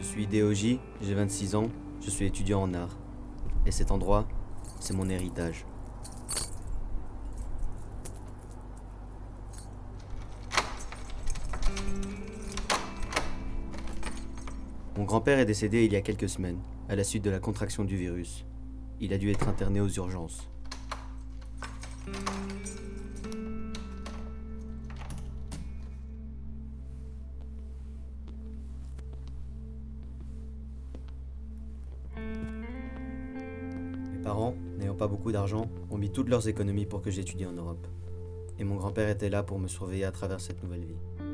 Je suis Déoji, j'ai 26 ans, je suis étudiant en art. Et cet endroit, c'est mon héritage. Mon grand-père est décédé il y a quelques semaines, à la suite de la contraction du virus. Il a dû être interné aux urgences. Beaucoup d'argent, ont mis toutes leurs économies pour que j'étudie en Europe. Et mon grand-père était là pour me surveiller à travers cette nouvelle vie.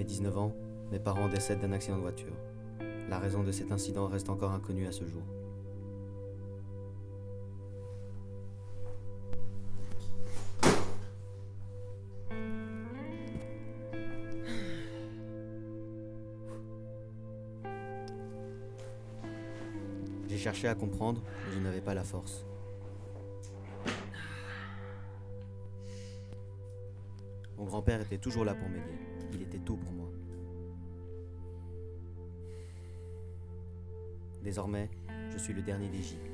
Mes 19 ans, mes parents décèdent d'un accident de voiture. La raison de cet incident reste encore inconnue à ce jour. J'ai cherché à comprendre, mais je n'avais pas la force. Mon grand-père était toujours là pour m'aider. Il était tout pour moi. Désormais, je suis le dernier des.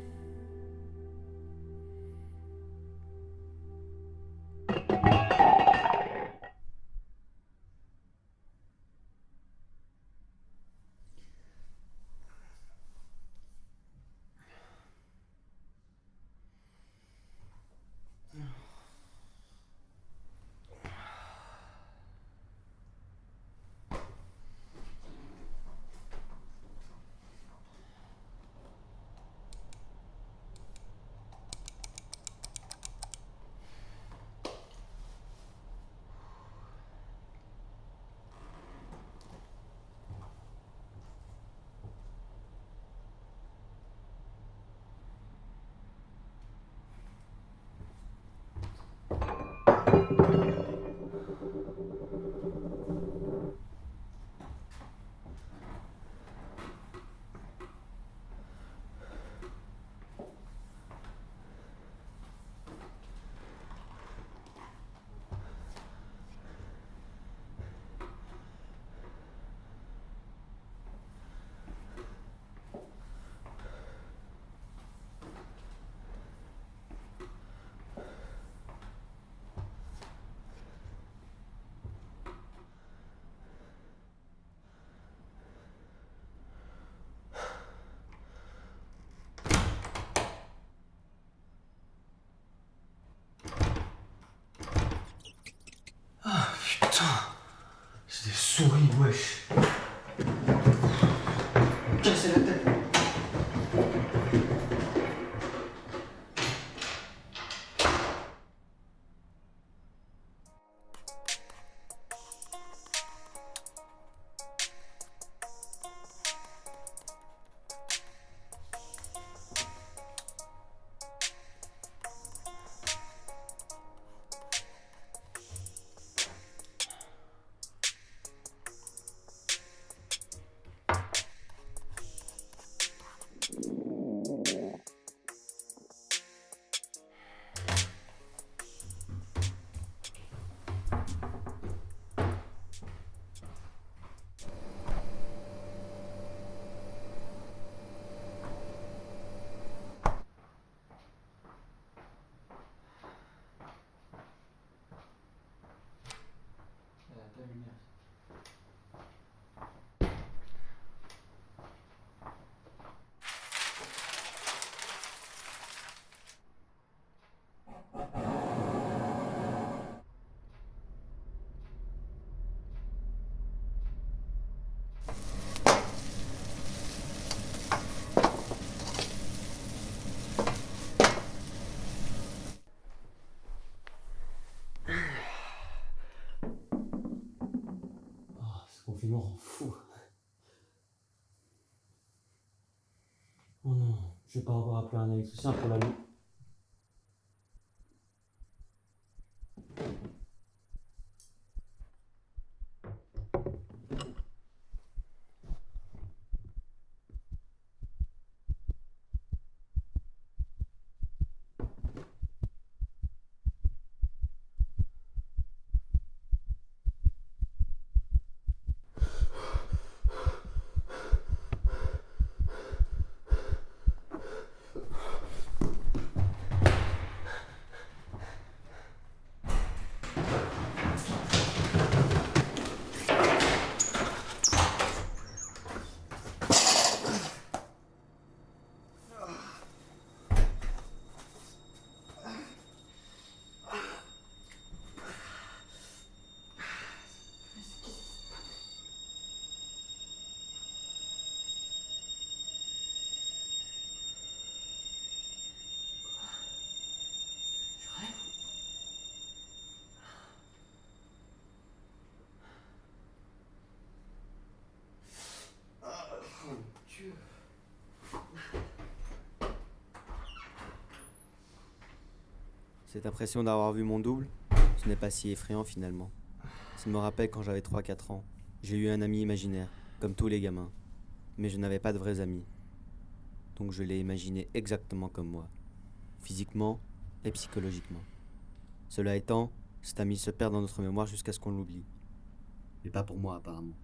wish. Oh non, je vais pas avoir appelé un électricien pour la nuit. Cette impression d'avoir vu mon double, ce n'est pas si effrayant finalement. Ça me rappelle quand j'avais 3-4 ans. J'ai eu un ami imaginaire, comme tous les gamins. Mais je n'avais pas de vrais amis. Donc je l'ai imaginé exactement comme moi. Physiquement et psychologiquement. Cela étant, cet ami se perd dans notre mémoire jusqu'à ce qu'on l'oublie. Mais pas pour moi apparemment.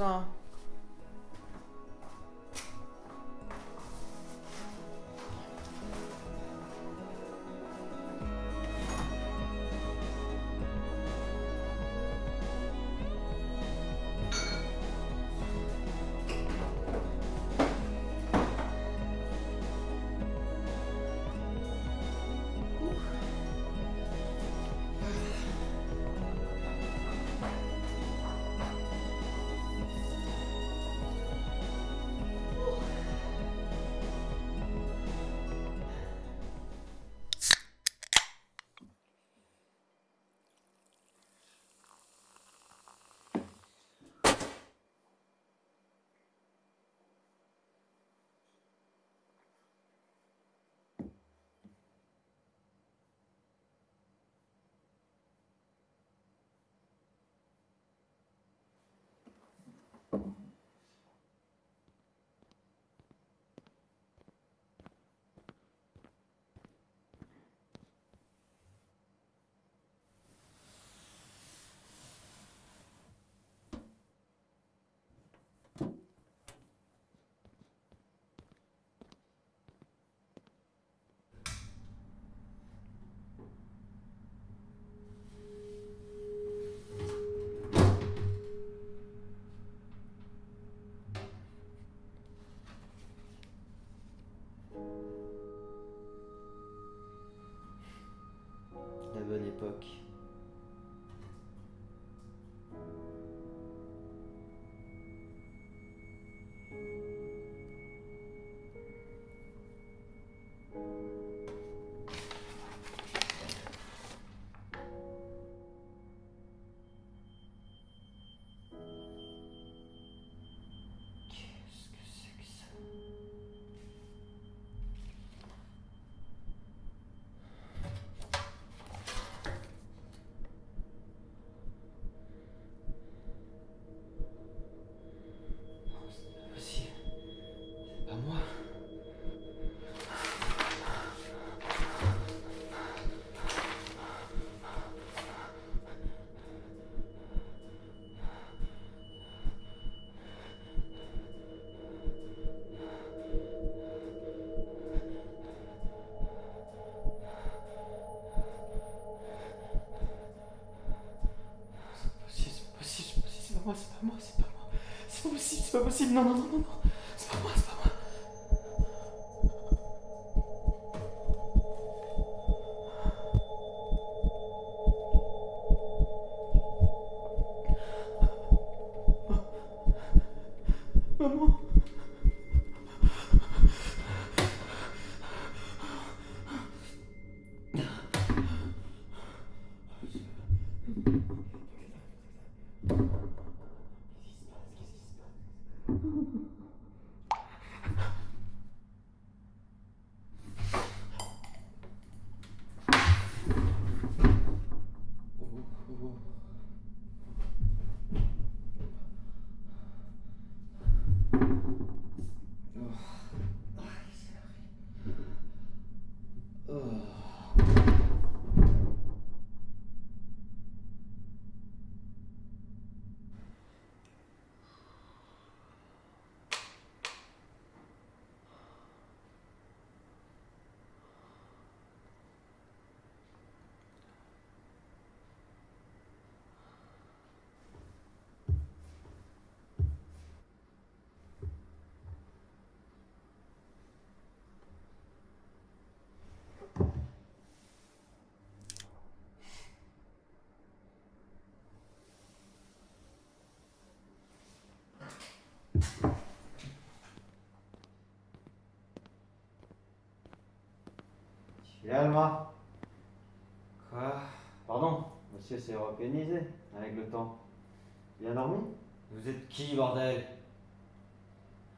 On va l'époque. Pas possible, non, non, non, non, non. C'est pas moi, c'est pas moi. Maman. Alma Quoi? Pardon, monsieur s'est européanisé avec le temps. Bien dormi? Vous êtes qui, bordel?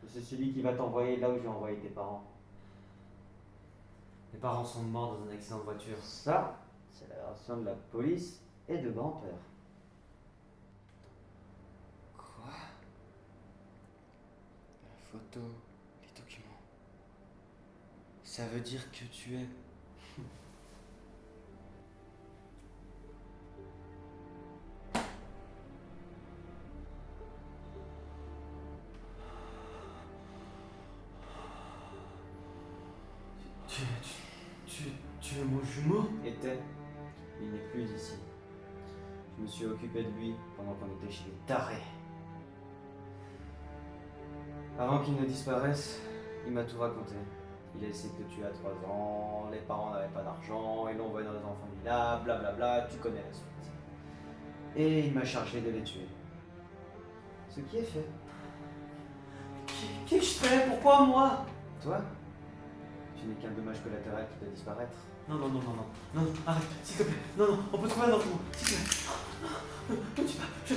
C'est celui qui va t'envoyer là où j'ai envoyé tes parents. Mes parents sont morts dans un accident de voiture. Ça, c'est la version de la police et de grand-père. Quoi La photo, les documents. Ça veut dire que tu es. Tu, tu, tu, tu es mon jumeau? Était. Il n'est plus ici. Je me suis occupé de lui pendant qu'on était chez les tarés. Avant qu'il ne disparaisse, il m'a tout raconté. Il a essayé de te tuer à 3 ans, les parents n'avaient pas d'argent, ils l'ont envoyé dans les enfants là, blablabla, tu connais la suite. Et il m'a chargé de les tuer. Ce qui est fait. Qu'est-ce que je fais Pourquoi moi? Toi, tu n'es qu'un dommage collatéral qui peut disparaître. Non, non, non, non, non, non, non, arrête, s'il te plaît. Non, non, on peut trouver un autre mot, s'il te plaît. Non, tu vas, je